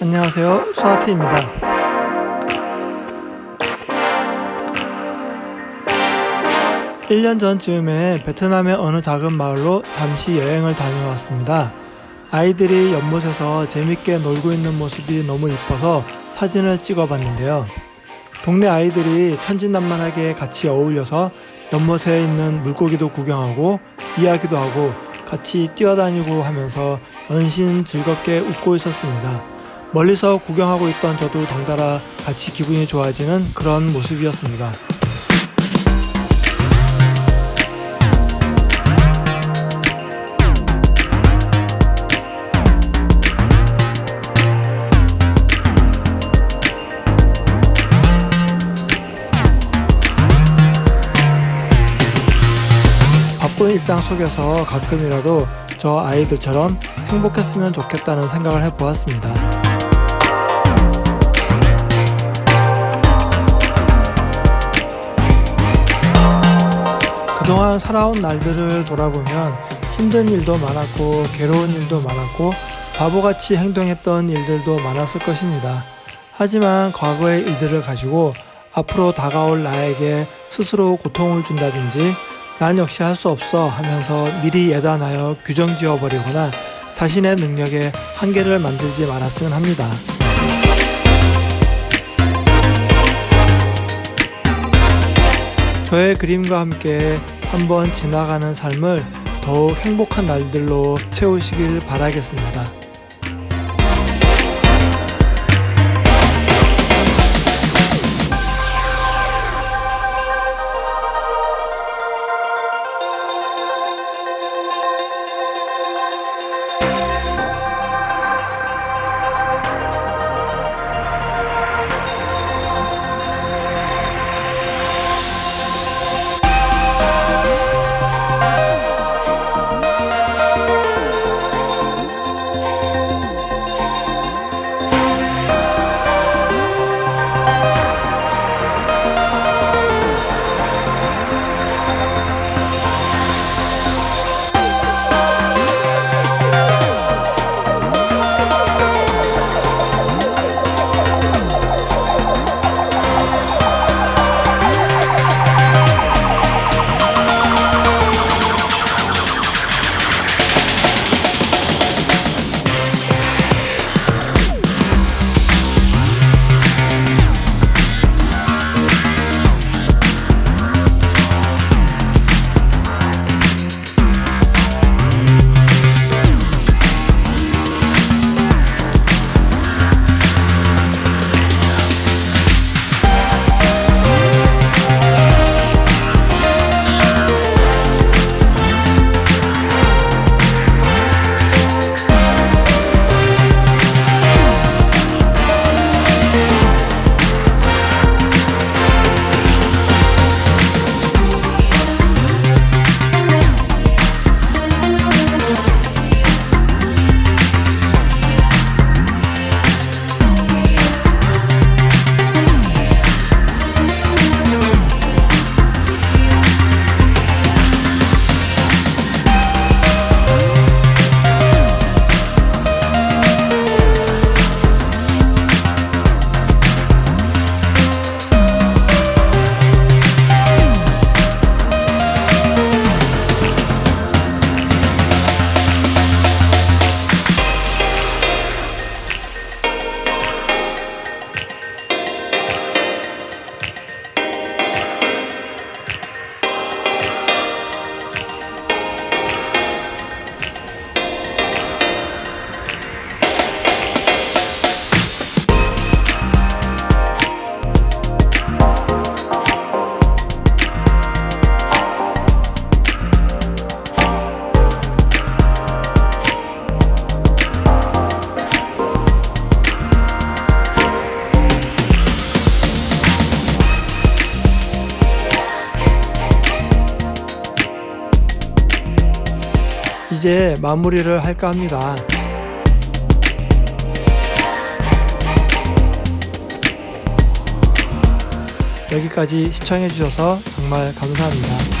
안녕하세요 수아트입니다 일 년 전쯤에 베트남의 어느 작은 마을로 잠시 여행을 다녀왔습니다. 아이들이 연못에서 재밌게 놀고 있는 모습이 너무 이뻐서 사진을 찍어봤는데요. 동네 아이들이 천진난만하게 같이 어울려서 연못에 있는 물고기도 구경하고 이야기도 하고 같이 뛰어다니고 하면서 연신 즐겁게 웃고 있었습니다. 멀리서 구경하고 있던 저도 덩달아 같이 기분이 좋아지는 그런 모습이었습니다. 바쁜 일상 속에서 가끔이라도 저 아이들처럼 행복했으면 좋겠다는 생각을 해보았습니다. 그동안 살아온 날들을 돌아보면 힘든 일도 많았고 괴로운 일도 많았고 바보같이 행동했던 일들도 많았을 것입니다. 하지만 과거의 일들을 가지고 앞으로 다가올 나에게 스스로 고통을 준다든지 난 역시 할 수 없어 하면서 미리 예단하여 규정 지어버리거나 자신의 능력에 한계를 만들지 말았으면 합니다. 저의 그림과 함께 한번 지나가는 삶을 더욱 행복한 날들로 채우시길 바라겠습니다. 이제 마무리를 할까 합니다. 여기까지 시청해주셔서 정말 감사합니다.